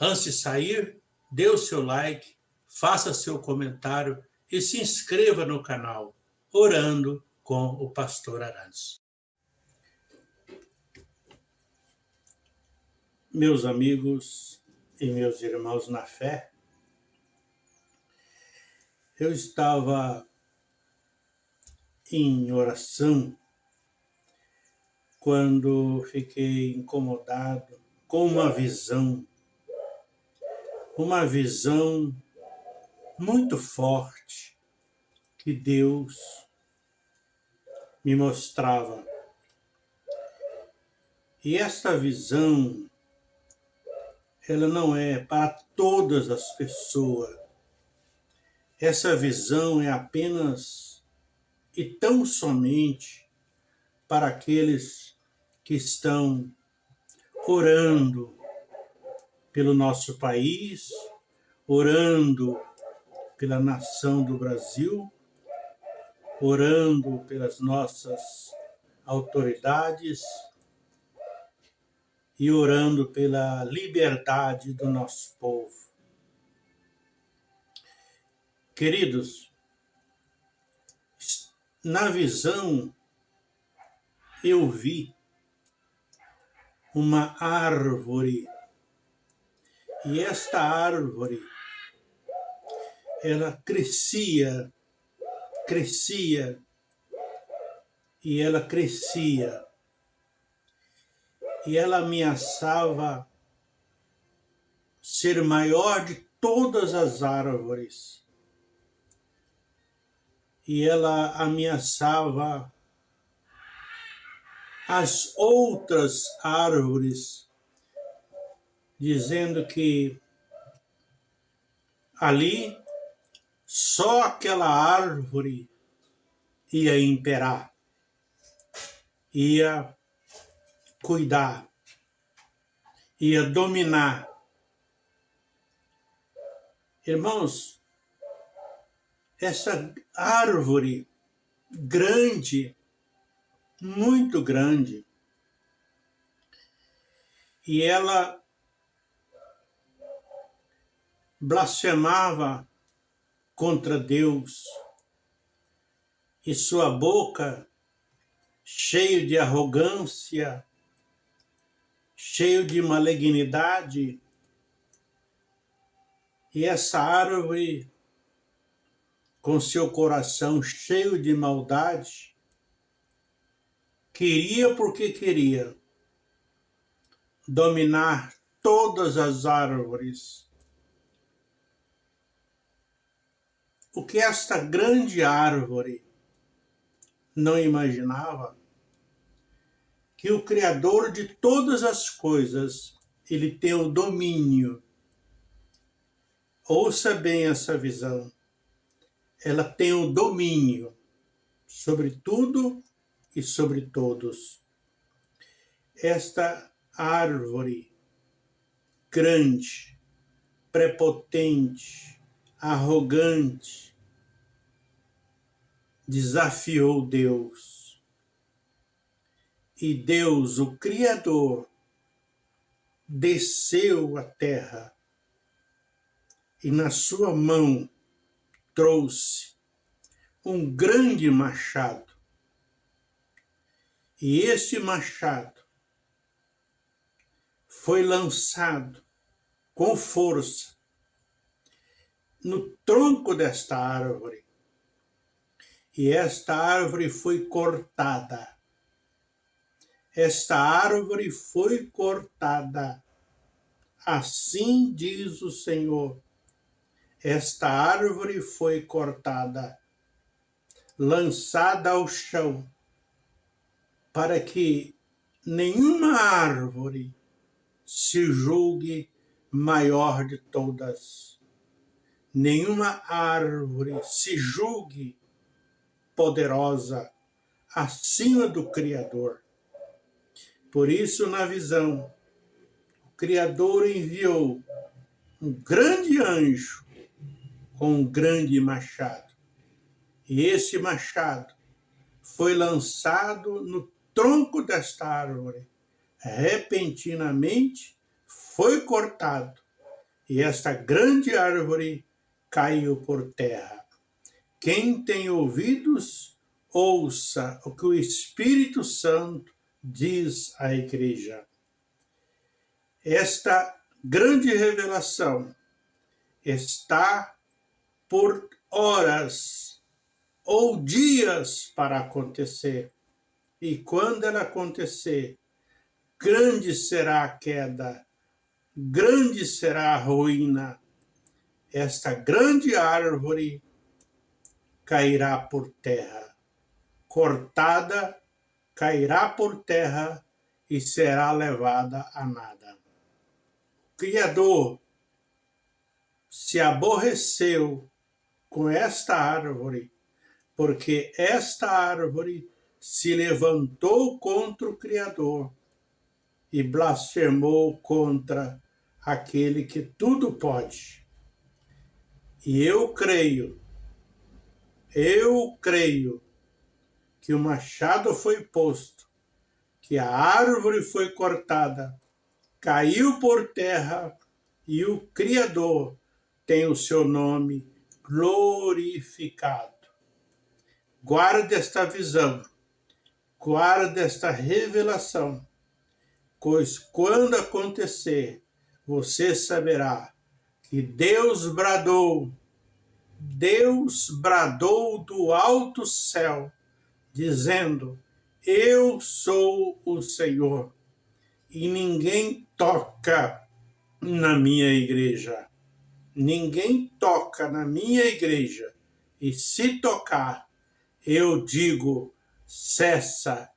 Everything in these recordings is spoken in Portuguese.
Antes de sair, dê o seu like, faça seu comentário e se inscreva no canal Orando com o Pastor Arantes. Meus amigos e meus irmãos na fé, eu estava em oração quando fiquei incomodado com uma visão, uma visão muito forte que Deus me mostrava. E esta visão, ela não é para todas as pessoas. Essa visão é apenas e tão somente para aqueles que estão orando pelo nosso país, orando pela nação do Brasil, orando pelas nossas autoridades e orando pela liberdade do nosso povo. Queridos, na visão eu vi uma árvore e esta árvore ela crescia, crescia, e ela crescia, e ela ameaçava ser maior de todas as árvores. E ela ameaçava as outras árvores, dizendo que ali só aquela árvore ia imperar, ia cuidar, ia dominar. Irmãos, essa árvore grande, muito grande, e ela blasfemava contra Deus, e sua boca cheio de arrogância, cheio de malignidade, e essa árvore com seu coração cheio de maldade, queria porque queria dominar todas as árvores O que esta grande árvore não imaginava que o Criador de todas as coisas, ele tem o domínio. Ouça bem essa visão. Ela tem o domínio sobre tudo e sobre todos. Esta árvore grande, prepotente, arrogante, desafiou Deus. E Deus, o Criador, desceu à terra e na sua mão trouxe um grande machado. E esse machado foi lançado com força no tronco desta árvore. E esta árvore foi cortada. Esta árvore foi cortada. Assim diz o Senhor. Esta árvore foi cortada, lançada ao chão, para que nenhuma árvore se julgue maior de todas nenhuma árvore se julgue poderosa acima do Criador. Por isso, na visão, o Criador enviou um grande anjo com um grande machado. E esse machado foi lançado no tronco desta árvore. Repentinamente foi cortado e esta grande árvore caiu por terra. Quem tem ouvidos, ouça o que o Espírito Santo diz à igreja. Esta grande revelação está por horas ou dias para acontecer. E quando ela acontecer, grande será a queda, grande será a ruína. Esta grande árvore cairá por terra, cortada, cairá por terra e será levada a nada. O Criador se aborreceu com esta árvore, porque esta árvore se levantou contra o Criador e blasfemou contra aquele que tudo pode. E eu creio, eu creio que o machado foi posto, que a árvore foi cortada, caiu por terra e o Criador tem o seu nome glorificado. Guarde esta visão, guarde esta revelação, pois quando acontecer, você saberá que Deus bradou, Deus bradou do alto céu, dizendo, eu sou o Senhor, e ninguém toca na minha igreja. Ninguém toca na minha igreja, e se tocar, eu digo, cessa,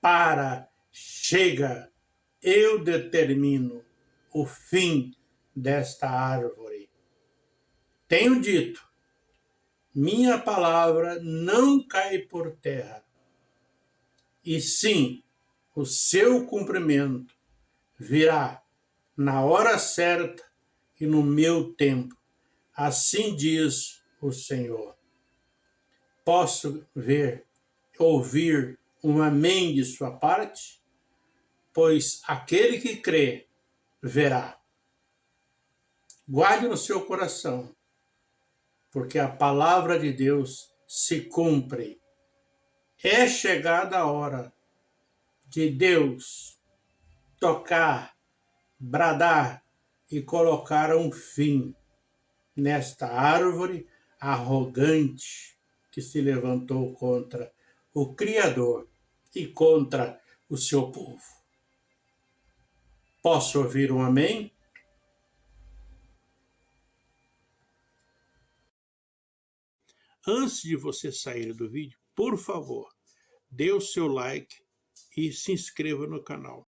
para, chega, eu determino o fim desta árvore. Tenho dito, minha palavra não cai por terra, e sim, o seu cumprimento virá na hora certa e no meu tempo. Assim diz o Senhor. Posso ver, ouvir um amém de sua parte? Pois aquele que crê, verá. Guarde no seu coração, porque a palavra de Deus se cumpre. É chegada a hora de Deus tocar, bradar e colocaram fim nesta árvore arrogante que se levantou contra o Criador e contra o seu povo. Posso ouvir um amém? Antes de você sair do vídeo, por favor, dê o seu like e se inscreva no canal.